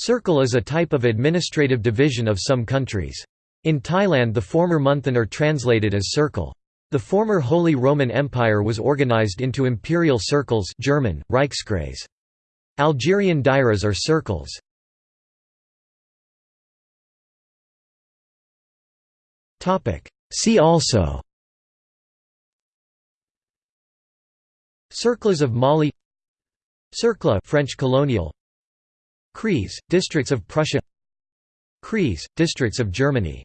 Circle is a type of administrative division of some countries. In Thailand the former Monthon are translated as circle. The former Holy Roman Empire was organized into imperial circles German, Reichskreis. Algerian dairas are circles. See also Cercles of Mali Cercle French colonial Kreis, districts of Prussia. Kreis, districts of Germany